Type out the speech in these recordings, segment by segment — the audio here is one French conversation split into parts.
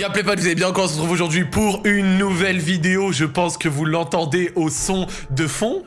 Y'a vous allez bien encore, on se retrouve aujourd'hui pour une nouvelle vidéo. Je pense que vous l'entendez au son de fond.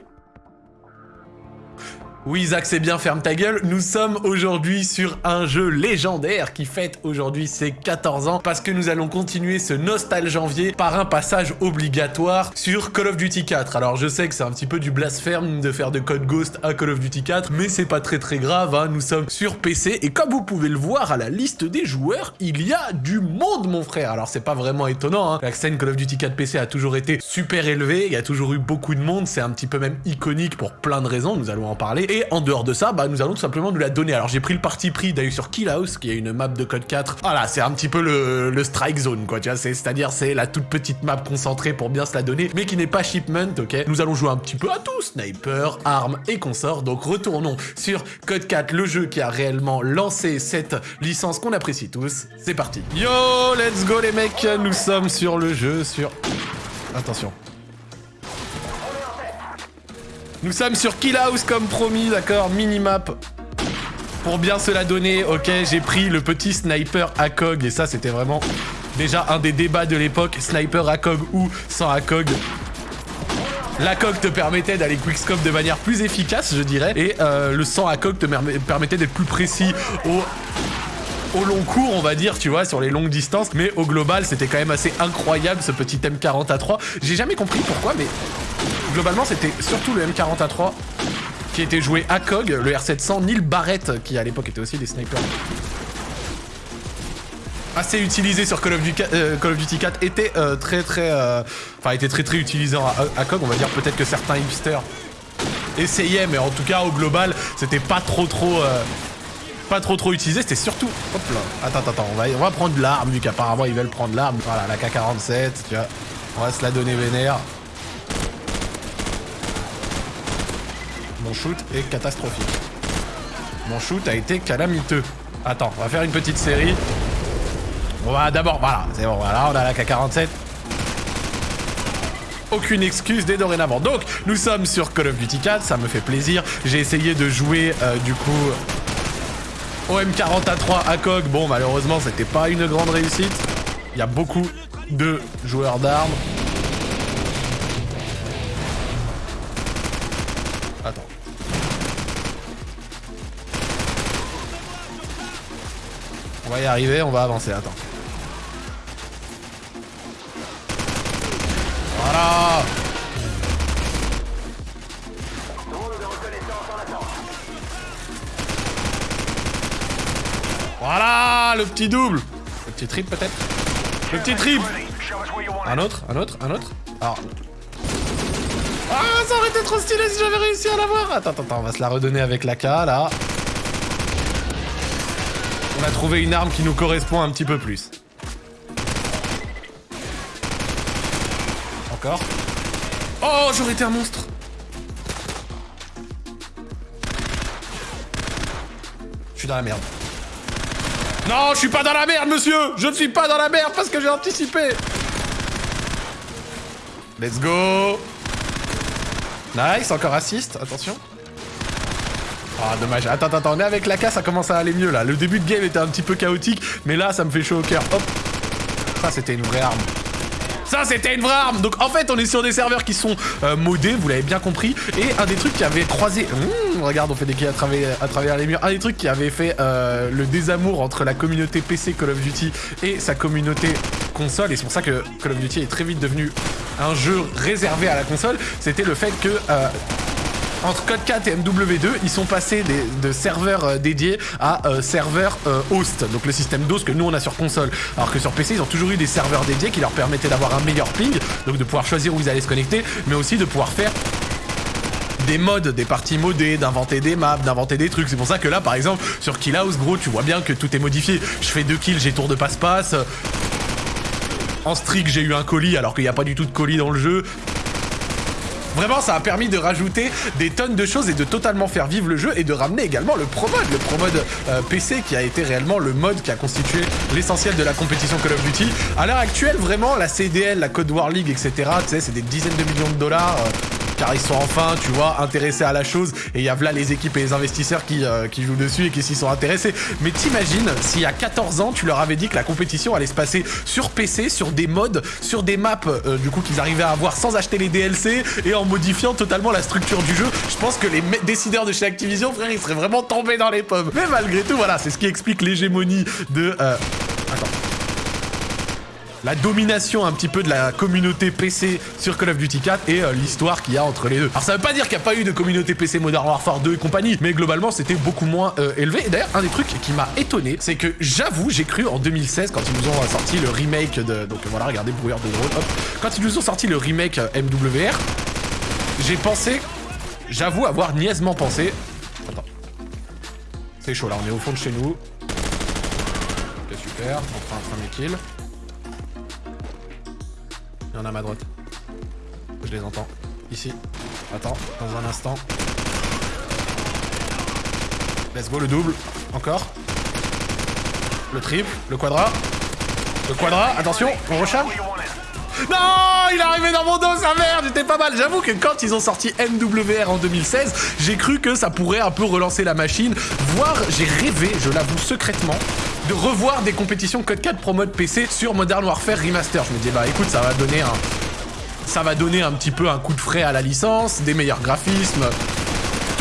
Oui, Zach, c'est bien, ferme ta gueule. Nous sommes aujourd'hui sur un jeu légendaire qui fête aujourd'hui ses 14 ans parce que nous allons continuer ce Nostal Janvier par un passage obligatoire sur Call of Duty 4. Alors, je sais que c'est un petit peu du blasphème de faire de Code Ghost à Call of Duty 4, mais c'est pas très très grave, hein. nous sommes sur PC et comme vous pouvez le voir à la liste des joueurs, il y a du monde, mon frère. Alors, c'est pas vraiment étonnant, hein. la scène Call of Duty 4 PC a toujours été super élevée, il y a toujours eu beaucoup de monde, c'est un petit peu même iconique pour plein de raisons, nous allons en parler. Et en dehors de ça, bah, nous allons tout simplement nous la donner. Alors j'ai pris le parti pris d'aller sur Kill House, qui est une map de code 4. Voilà, c'est un petit peu le, strike zone, quoi, tu vois. C'est-à-dire, c'est la toute petite map concentrée pour bien se la donner, mais qui n'est pas shipment, ok? Nous allons jouer un petit peu à tout, sniper, armes et consorts. Donc retournons sur Code 4, le jeu qui a réellement lancé cette licence qu'on apprécie tous. C'est parti. Yo, let's go les mecs, nous sommes sur le jeu, sur... Attention. Nous sommes sur Kill House comme promis, d'accord Minimap. Pour bien se la donner, ok, j'ai pris le petit sniper ACOG. Et ça, c'était vraiment déjà un des débats de l'époque. Sniper ACOG ou sans ACOG. L'ACOG te permettait d'aller quickscope de manière plus efficace, je dirais. Et euh, le sans ACOG te permettait d'être plus précis au au long cours, on va dire, tu vois, sur les longues distances. Mais au global, c'était quand même assez incroyable, ce petit M40 a 3. J'ai jamais compris pourquoi, mais globalement, c'était surtout le M40A3 qui était joué à COG, le R700, ni Barrett, qui à l'époque était aussi des snipers. Assez utilisé sur Call of Duty, euh, Call of Duty 4, était euh, très très... Euh, enfin, était très très utilisé à, COG, on va dire peut-être que certains hipsters essayaient, mais en tout cas, au global, c'était pas trop trop... pas trop trop utilisé, c'était surtout... Hop là, attends, attends, on va, on va prendre l'arme, vu qu'apparemment ils veulent prendre l'arme. Voilà, la K-47, tu vois. On va se la donner vénère. Mon shoot est catastrophique. Mon shoot a été calamiteux. Attends, on va faire une petite série. On va d'abord... Voilà, c'est bon, voilà, on a la K-47. Aucune excuse dès dorénavant. Donc, nous sommes sur Call of Duty 4, ça me fait plaisir. J'ai essayé de jouer, euh, du coup, OM40A3 à COG. Bon, malheureusement, c'était pas une grande réussite. Il y a beaucoup de joueurs d'armes. Va y arriver, on va avancer, attends. Voilà. Voilà Le petit double. Le petit trip peut-être. Le petit trip Un autre Un autre Un autre. Alors... Ah, ça aurait été trop stylé si j'avais réussi à l'avoir. Attends, attends, attends, on va se la redonner avec la K, là. On a trouvé une arme qui nous correspond un petit peu plus. Encore. Oh, j'aurais été un monstre Je suis dans la merde. Non, je suis pas dans la merde, monsieur Je ne suis pas dans la merde parce que j'ai anticipé Let's go Nice, encore assist, attention. Ah, dommage. Attends, attends, on est avec la K, ça commence à aller mieux, là. Le début de game était un petit peu chaotique, mais là, ça me fait chaud au cœur. Hop. Ça, c'était une vraie arme. Ça, c'était une vraie arme Donc, en fait, on est sur des serveurs qui sont euh, modés, vous l'avez bien compris. Et un des trucs qui avait croisé... Mmh, regarde, on fait des kills à travers, à travers les murs. Un des trucs qui avait fait euh, le désamour entre la communauté PC Call of Duty et sa communauté console, et c'est pour ça que Call of Duty est très vite devenu un jeu réservé à la console, c'était le fait que... Euh, entre Code 4 et MW2, ils sont passés de serveurs euh, dédiés à euh, serveurs host, donc le système d'host que nous on a sur console. Alors que sur PC, ils ont toujours eu des serveurs dédiés qui leur permettaient d'avoir un meilleur ping, donc de pouvoir choisir où ils allaient se connecter, mais aussi de pouvoir faire des modes, des parties modées, d'inventer des maps, d'inventer des trucs. C'est pour ça que là, par exemple, sur Kill House, gros, tu vois bien que tout est modifié. Je fais deux kills, j'ai tour de passe-passe. En streak, j'ai eu un colis alors qu'il n'y a pas du tout de colis dans le jeu. Vraiment, ça a permis de rajouter des tonnes de choses et de totalement faire vivre le jeu et de ramener également le Pro Mode, le Pro Mode euh, PC qui a été réellement le mode qui a constitué l'essentiel de la compétition Call of Duty. À l'heure actuelle, vraiment, la CDL, la Code War League, etc., tu sais, c'est des dizaines de millions de dollars. Euh, car ils sont enfin, tu vois, intéressés à la chose. Et il y a là les équipes et les investisseurs qui, euh, qui jouent dessus et qui s'y sont intéressés. Mais t'imagines, y a 14 ans, tu leur avais dit que la compétition allait se passer sur PC, sur des modes, sur des maps, euh, du coup, qu'ils arrivaient à avoir sans acheter les DLC et en modifiant totalement la structure du jeu. Je pense que les décideurs de chez Activision, frère, ils seraient vraiment tombés dans les pommes. Mais malgré tout, voilà, c'est ce qui explique l'hégémonie de... Euh... La domination un petit peu de la communauté PC sur Call of Duty 4 et euh, l'histoire qu'il y a entre les deux. Alors ça veut pas dire qu'il n'y a pas eu de communauté PC Modern Warfare 2 et compagnie, mais globalement c'était beaucoup moins euh, élevé. Et d'ailleurs, un des trucs qui m'a étonné, c'est que j'avoue, j'ai cru en 2016 quand ils nous ont sorti le remake de... Donc voilà, regardez, brouillard de drone, hop. Quand ils nous ont sorti le remake euh, MWR, j'ai pensé, j'avoue avoir niaisement pensé... Attends. C'est chaud là, on est au fond de chez nous. Ok, super, on prend un premier kill. Il y en a à ma droite. Je les entends. Ici. Attends, dans un instant. Let's go, le double. Encore. Le triple, le quadra. Le quadra, attention, on recharge. Non Il est arrivé dans mon dos, sa mère J'étais pas mal. J'avoue que quand ils ont sorti MWR en 2016, j'ai cru que ça pourrait un peu relancer la machine. Voire, j'ai rêvé, je l'avoue secrètement, de revoir des compétitions Code 4 Pro Mode PC sur Modern Warfare Remaster. Je me dis, bah écoute, ça va donner un... Ça va donner un petit peu un coup de frais à la licence, des meilleurs graphismes,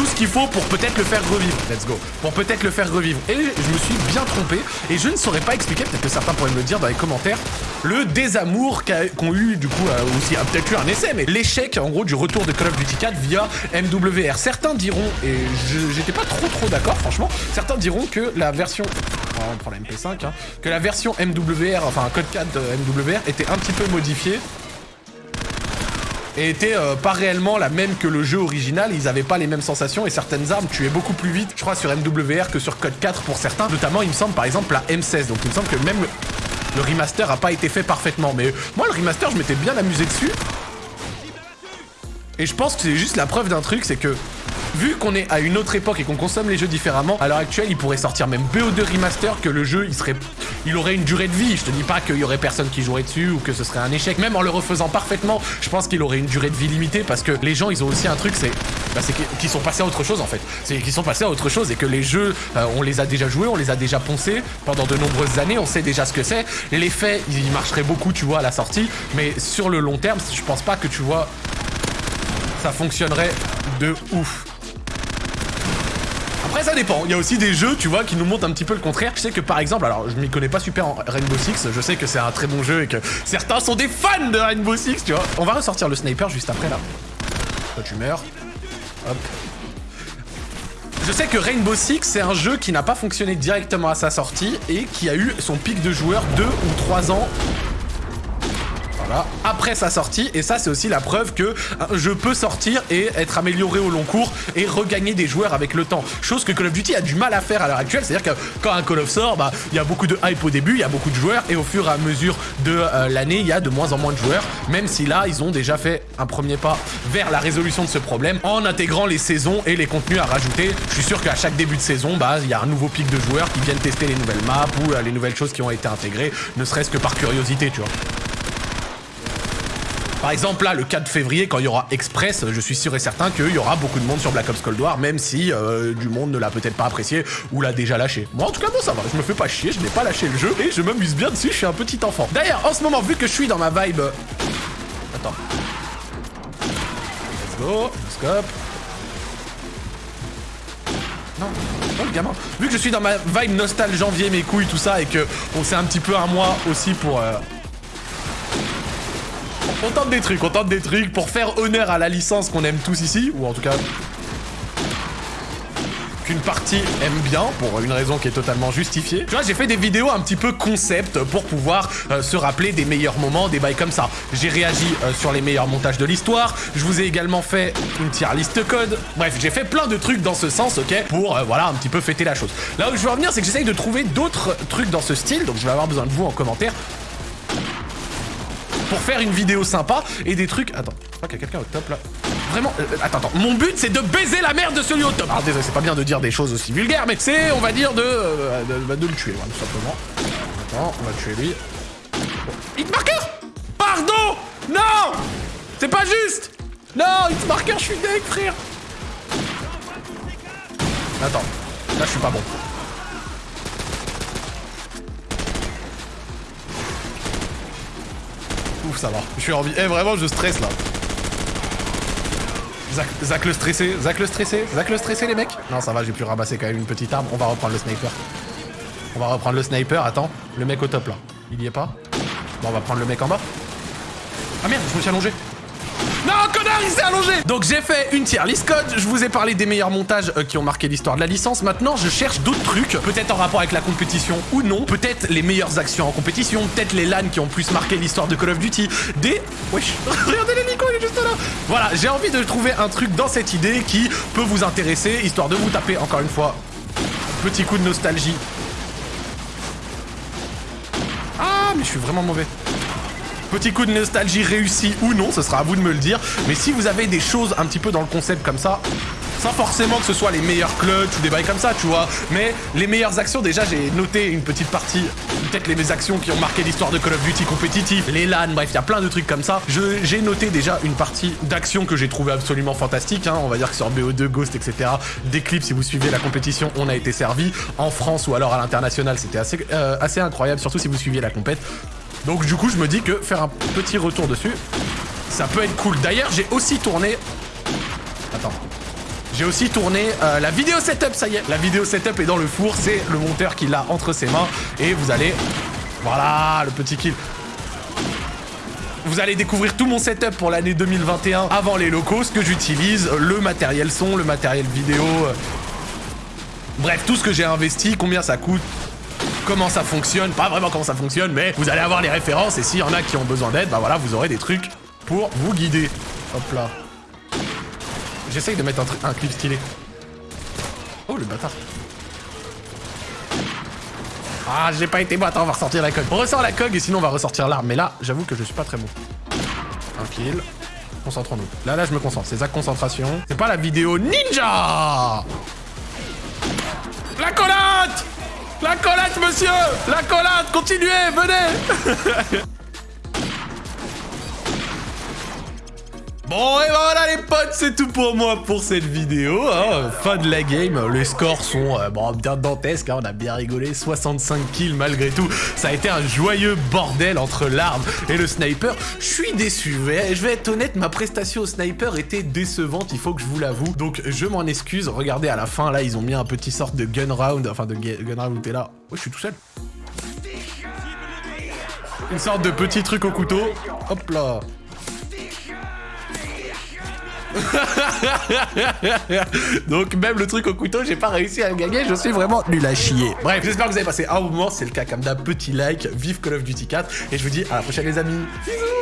tout ce qu'il faut pour peut-être le faire revivre. Let's go. Pour peut-être le faire revivre. Et je me suis bien trompé. Et je ne saurais pas expliquer, peut-être que certains pourraient me le dire dans les commentaires, le désamour qu'ont eu, du coup, euh, aussi, peut-être eu un essai, mais l'échec, en gros, du retour de Call of Duty 4 via MWR. Certains diront, et j'étais pas trop trop d'accord, franchement, certains diront que la version on prend la MP5, hein, que la version MWR, enfin code 4 de MWR était un petit peu modifiée et était euh, pas réellement la même que le jeu original, ils avaient pas les mêmes sensations et certaines armes tuaient beaucoup plus vite, je crois, sur MWR que sur Code 4 pour certains, notamment il me semble par exemple la M16, donc il me semble que même le remaster a pas été fait parfaitement, mais moi le remaster je m'étais bien amusé dessus, et je pense que c'est juste la preuve d'un truc, c'est que vu qu'on est à une autre époque et qu'on consomme les jeux différemment, à l'heure actuelle, il pourrait sortir même BO2 Remaster, que le jeu, il serait... Il aurait une durée de vie. Je te dis pas qu'il y aurait personne qui jouerait dessus ou que ce serait un échec. Même en le refaisant parfaitement, je pense qu'il aurait une durée de vie limitée parce que les gens, ils ont aussi un truc, c'est bah, qu'ils sont passés à autre chose en fait. C'est qu'ils sont passés à autre chose et que les jeux, euh, on les a déjà joués, on les a déjà poncés pendant de nombreuses années, on sait déjà ce que c'est. L'effet, il marcherait beaucoup, tu vois, à la sortie, mais sur le long terme, je pense pas que tu vois, ça fonctionnerait de ouf. Ça dépend. Il y a aussi des jeux, tu vois, qui nous montrent un petit peu le contraire. Je sais que, par exemple, alors, je m'y connais pas super en Rainbow Six. Je sais que c'est un très bon jeu et que certains sont des fans de Rainbow Six, tu vois. On va ressortir le sniper juste après, là. Toi, tu meurs. Hop. Je sais que Rainbow Six, c'est un jeu qui n'a pas fonctionné directement à sa sortie et qui a eu son pic de joueurs deux ou trois ans après sa sortie. Et ça, c'est aussi la preuve que je peux sortir et être amélioré au long cours et regagner des joueurs avec le temps. Chose que Call of Duty a du mal à faire à l'heure actuelle. C'est-à-dire que quand un Call of sort, bah, il y a beaucoup de hype au début, il y a beaucoup de joueurs et au fur et à mesure de euh, l'année, il y a de moins en moins de joueurs. Même si là, ils ont déjà fait un premier pas vers la résolution de ce problème en intégrant les saisons et les contenus à rajouter. Je suis sûr qu'à chaque début de saison, bah, il y a un nouveau pic de joueurs qui viennent tester les nouvelles maps ou euh, les nouvelles choses qui ont été intégrées, ne serait-ce que par curiosité, tu vois. Par exemple, là, le 4 février, quand il y aura Express, je suis sûr et certain qu'il y aura beaucoup de monde sur Black Ops Cold War, même si euh, du monde ne l'a peut-être pas apprécié ou l'a déjà lâché. Moi, en tout cas, moi, ça va. Je me fais pas chier, je n'ai pas lâché le jeu et je m'amuse bien dessus, je suis un petit enfant. D'ailleurs, en ce moment, vu que je suis dans ma vibe... Attends. Let's go. Scope. Non. Oh, le gamin. Vu que je suis dans ma vibe nostal janvier, mes couilles, tout ça, et que on un petit peu un mois aussi pour... Euh, on tente des trucs, on tente des trucs pour faire honneur à la licence qu'on aime tous ici, ou en tout cas qu'une partie aime bien, pour une raison qui est totalement justifiée. Tu vois, j'ai fait des vidéos un petit peu concept pour pouvoir euh, se rappeler des meilleurs moments, des bails comme ça. J'ai réagi euh, sur les meilleurs montages de l'histoire, je vous ai également fait une tier list code. Bref, j'ai fait plein de trucs dans ce sens, ok, pour, euh, voilà, un petit peu fêter la chose. Là où je veux revenir, c'est que j'essaye de trouver d'autres trucs dans ce style, donc je vais avoir besoin de vous en commentaire pour faire une vidéo sympa et des trucs... Attends, je crois qu'il y a quelqu'un au top là. Vraiment, euh, attends, attends, mon but c'est de baiser la merde de celui au top. Alors désolé, c'est pas bien de dire des choses aussi vulgaires, mais c'est, on va dire, de, euh, de, le tuer, tout simplement. Attends, on va tuer lui. Hitmarker Pardon Non C'est pas juste Non, hit marker, je suis deg, frère Attends, là je suis pas bon. Ouf, ça va. Je suis en vie. Eh, vraiment, je stresse là. Zach, le stressé, Zach le stressé, Zach le stressé les mecs Non ça va, j'ai pu ramasser quand même une petite arme, on va reprendre le sniper. On va reprendre le sniper, attends, le mec au top là. Il y est pas Bon on va prendre le mec en bas. Ah merde, je me suis allongé. Allongé Donc j'ai fait une tier list code, je vous ai parlé des meilleurs montages euh, qui ont marqué l'histoire de la licence. Maintenant, je cherche d'autres trucs, peut-être en rapport avec la compétition ou non, peut-être les meilleures actions en compétition, peut-être les LAN qui ont plus marqué l'histoire de Call of Duty, des... Wesh, regardez l'hélico, il est juste là. Voilà, j'ai envie de trouver un truc dans cette idée qui peut vous intéresser, histoire de vous taper, encore une fois, petit coup de nostalgie. Ah, mais je suis vraiment mauvais. Petit coup de nostalgie réussi ou non, ce sera à vous de me le dire. Mais si vous avez des choses un petit peu dans le concept comme ça, sans forcément que ce soit les meilleurs clutch ou des bails comme ça, tu vois. Mais les meilleures actions, déjà, j'ai noté une petite partie, peut-être les actions qui ont marqué l'histoire de Call of Duty compétitif, les LAN, bref, il y a plein de trucs comme ça. J'ai noté déjà une partie d'actions que j'ai trouvé absolument fantastique. Hein. On va dire que sur BO2, Ghost, etc., des clips, si vous suivez la compétition, on a été servi. En France ou alors à l'international, c'était assez, euh, assez incroyable, surtout si vous suiviez la compète. Donc du coup, je me dis que faire un petit retour dessus, ça peut être cool. D'ailleurs, j'ai aussi tourné... Attends. J'ai aussi tourné euh, la vidéo setup, ça y est. La vidéo setup est dans le four, c'est le monteur qui l'a entre ses mains. Et vous allez... Voilà, le petit kill. Vous allez découvrir tout mon setup pour l'année 2021 avant les locaux, ce que j'utilise, le matériel son, le matériel vidéo. Euh. Bref, tout ce que j'ai investi, combien ça coûte, comment ça fonctionne, pas vraiment comment ça fonctionne, mais vous allez avoir les références et s'il y en a qui ont besoin d'aide, bah voilà, vous aurez des trucs pour vous guider. Hop là. J'essaye de mettre un, un clip stylé. Oh le bâtard. Ah, j'ai pas été bon. Attends, on va ressortir la cog. On ressort la cog et sinon on va ressortir l'arme. Mais là, j'avoue que je suis pas très bon. Tranquille. Concentrons-nous. Là, là, je me concentre. C'est ça, concentration. C'est pas la vidéo ninja La collate la collate, monsieur! La collate Continuez Venez Bon et voilà les potes, c'est tout pour moi pour cette vidéo. Hein. Fin de la game, les scores sont euh, bon, bien dantesques, hein. on a bien rigolé, 65 kills malgré tout. Ça a été un joyeux bordel entre l'arme et le sniper. Je suis déçu, je vais être honnête, ma prestation au sniper était décevante, il faut que je vous l'avoue. Donc je m'en excuse, regardez à la fin, là ils ont mis un petit sorte de gun round, enfin de gun round t'es là. Ouais, je suis tout seul. Une sorte de petit truc au couteau. Hop là. Donc même le truc au couteau, j'ai pas réussi à le gagner, je suis vraiment nul à chier. Bref, j'espère que vous avez passé un moment, c'est le cas comme d'un petit like, vive Call of Duty 4, et je vous dis à la prochaine les amis. Bisous